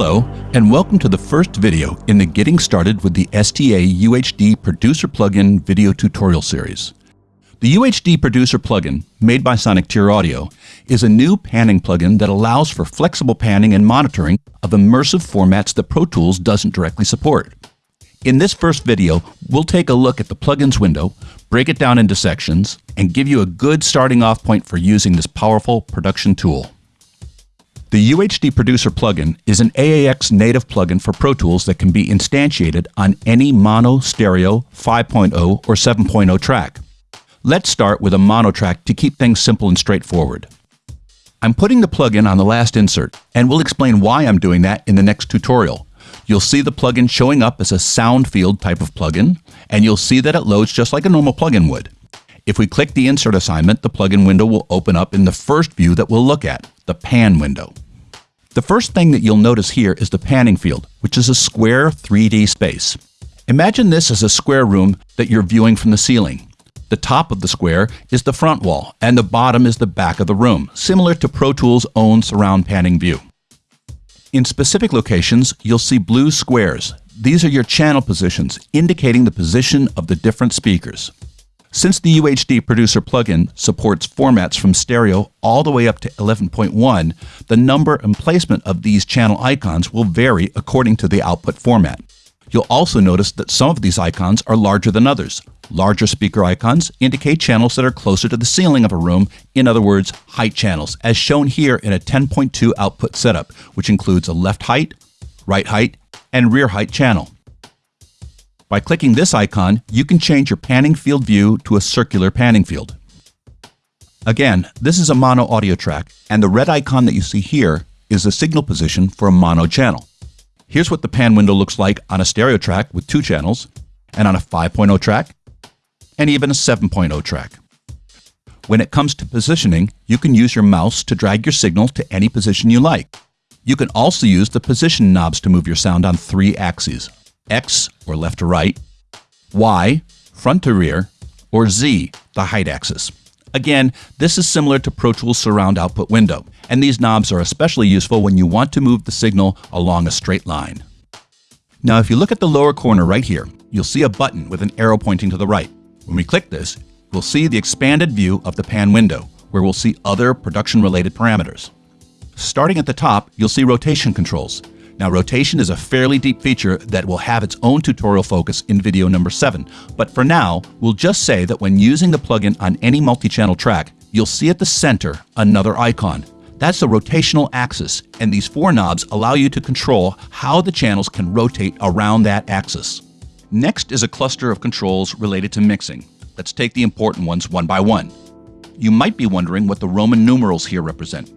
Hello, and welcome to the first video in the Getting Started with the STA UHD Producer Plugin video tutorial series. The UHD Producer plugin, made by Sonictier Audio, is a new panning plugin that allows for flexible panning and monitoring of immersive formats that Pro Tools doesn't directly support. In this first video, we'll take a look at the plugins window, break it down into sections, and give you a good starting off point for using this powerful production tool. The UHD Producer plugin is an AAX native plugin for Pro Tools that can be instantiated on any mono, stereo, 5.0, or 7.0 track. Let's start with a mono track to keep things simple and straightforward. I'm putting the plugin on the last insert, and we'll explain why I'm doing that in the next tutorial. You'll see the plugin showing up as a sound field type of plugin, and you'll see that it loads just like a normal plugin would. If we click the insert assignment, the plugin window will open up in the first view that we'll look at, the pan window. The first thing that you'll notice here is the panning field, which is a square 3D space. Imagine this as a square room that you're viewing from the ceiling. The top of the square is the front wall, and the bottom is the back of the room, similar to Pro Tools' own surround panning view. In specific locations, you'll see blue squares. These are your channel positions, indicating the position of the different speakers. Since the UHD Producer plugin supports formats from stereo all the way up to 11.1, the number and placement of these channel icons will vary according to the output format. You'll also notice that some of these icons are larger than others. Larger speaker icons indicate channels that are closer to the ceiling of a room, in other words, height channels, as shown here in a 10.2 output setup, which includes a left height, right height, and rear height channel. By clicking this icon, you can change your panning field view to a circular panning field. Again, this is a mono audio track, and the red icon that you see here is the signal position for a mono channel. Here's what the pan window looks like on a stereo track with two channels, and on a 5.0 track, and even a 7.0 track. When it comes to positioning, you can use your mouse to drag your signal to any position you like. You can also use the position knobs to move your sound on three axes. X, or left to right, Y, front to rear, or Z, the height axis. Again, this is similar to Pro Tools Surround Output window, and these knobs are especially useful when you want to move the signal along a straight line. Now if you look at the lower corner right here, you'll see a button with an arrow pointing to the right. When we click this, we'll see the expanded view of the pan window, where we'll see other production-related parameters. Starting at the top, you'll see rotation controls, now rotation is a fairly deep feature that will have its own tutorial focus in video number 7, but for now, we'll just say that when using the plugin on any multi-channel track, you'll see at the center another icon. That's the rotational axis, and these four knobs allow you to control how the channels can rotate around that axis. Next is a cluster of controls related to mixing. Let's take the important ones one by one. You might be wondering what the Roman numerals here represent.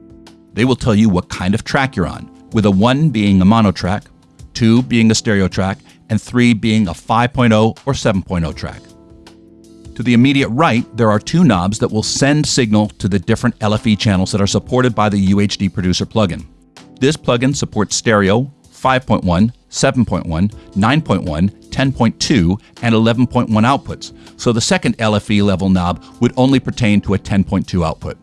They will tell you what kind of track you're on, with a 1 being a mono track, 2 being a stereo track, and 3 being a 5.0 or 7.0 track. To the immediate right, there are two knobs that will send signal to the different LFE channels that are supported by the UHD Producer plugin. This plugin supports stereo, 5.1, 7.1, 9.1, 10.2, and 11.1 outputs, so the second LFE level knob would only pertain to a 10.2 output.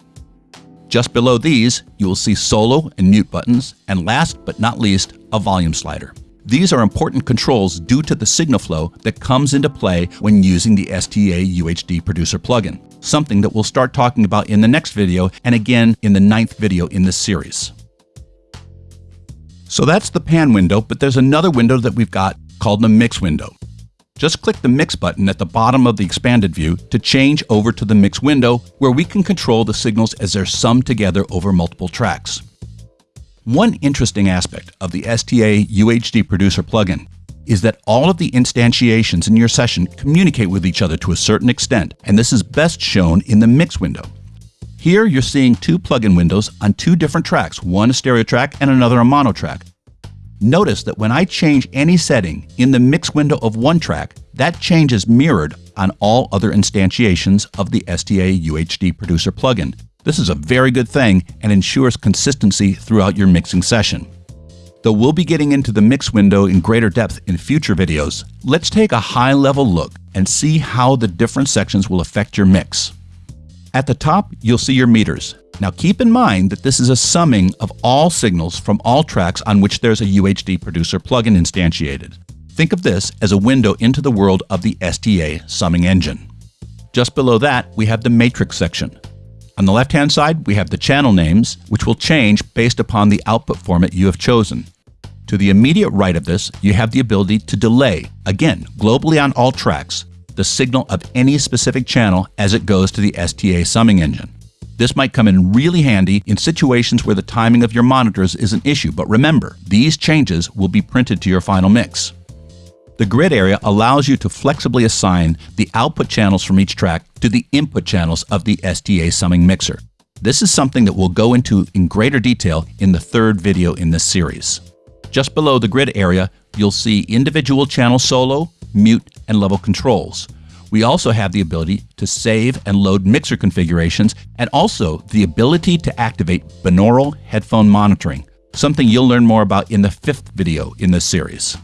Just below these, you will see solo and mute buttons, and last but not least, a volume slider. These are important controls due to the signal flow that comes into play when using the STA UHD Producer plugin, something that we'll start talking about in the next video and again in the ninth video in this series. So that's the pan window, but there's another window that we've got called the mix window. Just click the Mix button at the bottom of the expanded view to change over to the Mix window where we can control the signals as they're summed together over multiple tracks. One interesting aspect of the STA UHD Producer plugin is that all of the instantiations in your session communicate with each other to a certain extent, and this is best shown in the Mix window. Here you're seeing two plugin windows on two different tracks, one a stereo track and another a mono track. Notice that when I change any setting in the mix window of one track, that change is mirrored on all other instantiations of the STA UHD Producer plugin. This is a very good thing and ensures consistency throughout your mixing session. Though we'll be getting into the mix window in greater depth in future videos, let's take a high-level look and see how the different sections will affect your mix. At the top, you'll see your meters. Now keep in mind that this is a summing of all signals from all tracks on which there's a UHD producer plugin instantiated. Think of this as a window into the world of the STA summing engine. Just below that, we have the matrix section. On the left-hand side, we have the channel names, which will change based upon the output format you have chosen. To the immediate right of this, you have the ability to delay, again, globally on all tracks, the signal of any specific channel as it goes to the STA summing engine. This might come in really handy in situations where the timing of your monitors is an issue, but remember, these changes will be printed to your final mix. The grid area allows you to flexibly assign the output channels from each track to the input channels of the STA summing mixer. This is something that we'll go into in greater detail in the third video in this series. Just below the grid area, you'll see individual channel solo, mute, and level controls. We also have the ability to save and load mixer configurations and also the ability to activate binaural headphone monitoring, something you'll learn more about in the fifth video in this series.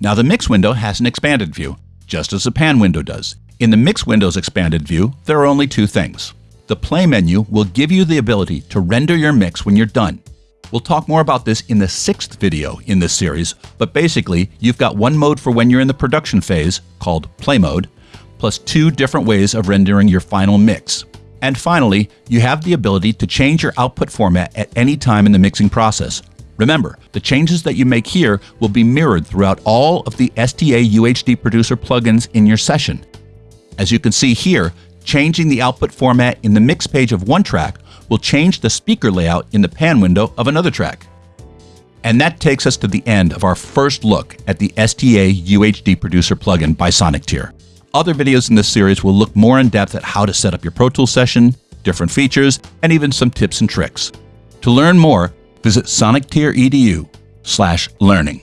Now the mix window has an expanded view, just as the pan window does. In the mix window's expanded view, there are only two things. The play menu will give you the ability to render your mix when you're done, We'll talk more about this in the sixth video in this series, but basically, you've got one mode for when you're in the production phase, called Play Mode, plus two different ways of rendering your final mix. And finally, you have the ability to change your output format at any time in the mixing process. Remember, the changes that you make here will be mirrored throughout all of the STA UHD Producer plugins in your session. As you can see here, changing the output format in the mix page of one track will change the speaker layout in the pan window of another track. And that takes us to the end of our first look at the STA UHD Producer plugin by Sonictier. Other videos in this series will look more in depth at how to set up your Pro Tools session, different features, and even some tips and tricks. To learn more, visit sonictier.edu slash learning.